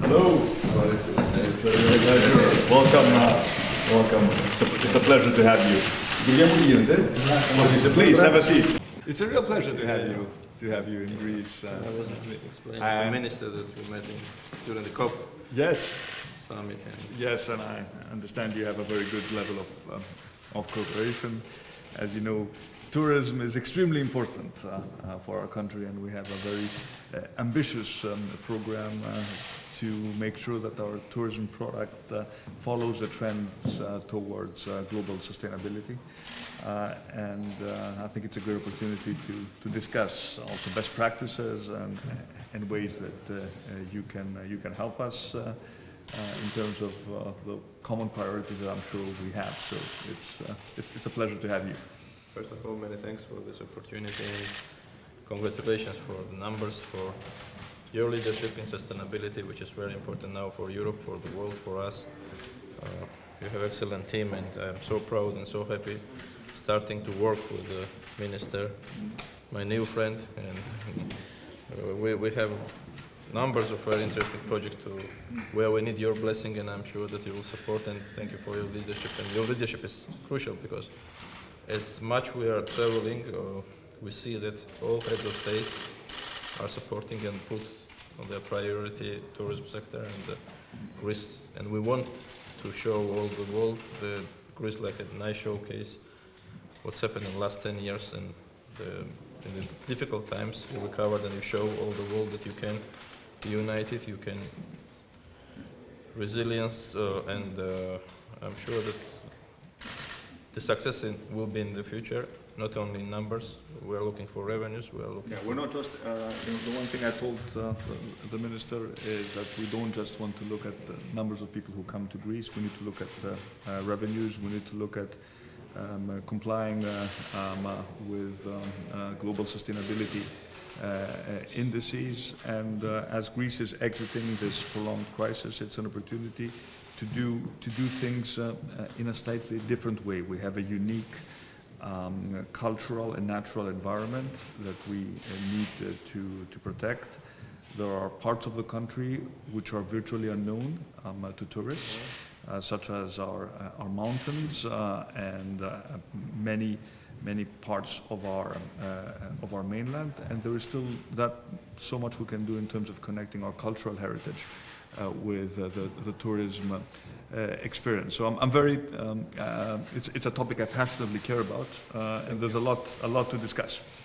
Hello. It's a real pleasure. Welcome. Uh, welcome. It's a, it's a pleasure to have you. Please have a seat. It's a real pleasure to have you to have you in Greece. Uh, I was explaining to the minister that we met in, during the COP yes, summit and yes, and I understand you have a very good level of um, of cooperation. As you know, tourism is extremely important uh, uh, for our country, and we have a very uh, ambitious um, program. To make sure that our tourism product uh, follows the trends uh, towards uh, global sustainability. Uh, and uh, I think it's a good opportunity to, to discuss also best practices and, and ways that you, can, you can help us in terms of the common priorities that I'm sure we have. So it's, it's, it's a pleasure to have you. first of all, many thanks for this opportunity. Congratulations for the numbers, for your leadership in sustainability, which is very important now for Europe, for the world, for us. Uh, you have an excellent team and I'm so proud and so happy starting to work with the minister, my new friend, and uh, we, we have numbers of very interesting projects to where we need your blessing and I'm sure that you will support and thank you for your leadership and your leadership is crucial because as much we are traveling uh, we see that all heads of states are supporting and put on their priority tourism sector and uh, Greece. And we want to show all the world the Greece like a nice showcase what's happened in the last 10 years and the, in the difficult times you recovered and you show all the world that you can be united, you can resilience uh, and uh, I'm sure that the success in, will be in the future, not only in numbers, we are looking for revenues, we are looking Yeah, we're not just, uh, you know, the one thing I told uh, the, minister is that we don't just want to look at the numbers of people who come to Greece, we need to look at uh, uh, revenues, we need to look at um, uh, complying uh, um, with um, global sustainability indices. And as Greece is exiting this prolonged crisis, it's an opportunity to do, to do things in a slightly different way. We have a unique um, cultural and natural environment that we uh, need uh, to, to protect. There are parts of the country which are virtually unknown um, to tourists, uh, such as our, uh, our mountains uh, and many, many parts of our, uh, of our mainland. And there is still that so much we can do in terms of connecting our cultural heritage uh, with uh, the, the tourism uh, experience. So I'm, I'm very, um, uh, it's, it's a topic I passionately care about, uh, and there's a lot, a lot to discuss.